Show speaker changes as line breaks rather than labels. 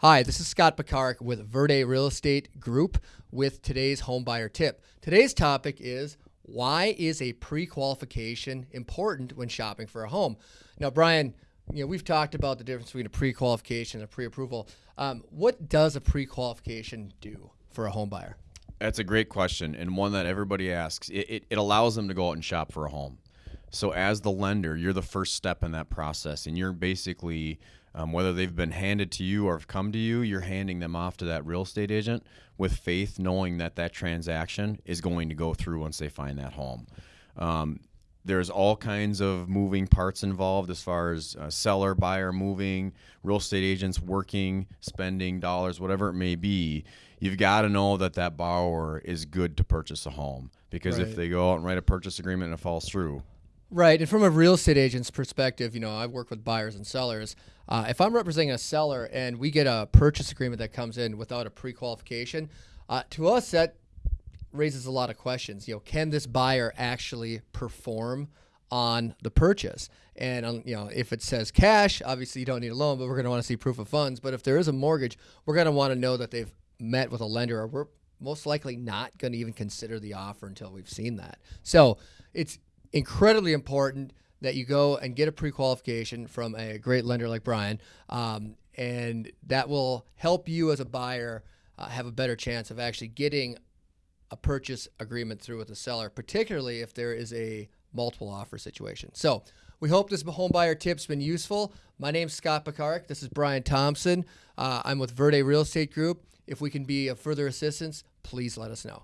Hi, this is Scott Pekarik with Verde Real Estate Group with today's home buyer tip. Today's topic is why is a pre-qualification important when shopping for a home? Now, Brian, you know we've talked about the difference between a pre-qualification and a pre-approval. Um, what does a pre-qualification do for a home buyer?
That's a great question and one that everybody asks. It, it, it allows them to go out and shop for a home. So as the lender, you're the first step in that process, and you're basically um, whether they've been handed to you or have come to you, you're handing them off to that real estate agent with faith, knowing that that transaction is going to go through once they find that home. Um, there's all kinds of moving parts involved as far as uh, seller, buyer moving, real estate agents working, spending dollars, whatever it may be. You've got to know that that borrower is good to purchase a home because
Right.
if they go out and write a purchase agreement and it falls through,
Right, and from a real estate agent's perspective, you know, I've worked with buyers and sellers. Uh, if I'm representing a seller and we get a purchase agreement that comes in without a pre-qualification, uh, to us that raises a lot of questions. You know, can this buyer actually perform on the purchase? And um, you know, if it says cash, obviously you don't need a loan, but we're going to want to see proof of funds. But if there is a mortgage, we're going to want to know that they've met with a lender, or we're most likely not going to even consider the offer until we've seen that. So it's incredibly important that you go and get a pre-qualification from a great lender like Brian, um, and that will help you as a buyer uh, have a better chance of actually getting a purchase agreement through with the seller, particularly if there is a multiple offer situation. So we hope this home buyer tip's been useful. My name's Scott Pekarik. This is Brian Thompson. Uh, I'm with Verde Real Estate Group. If we can be of further assistance, please let us know.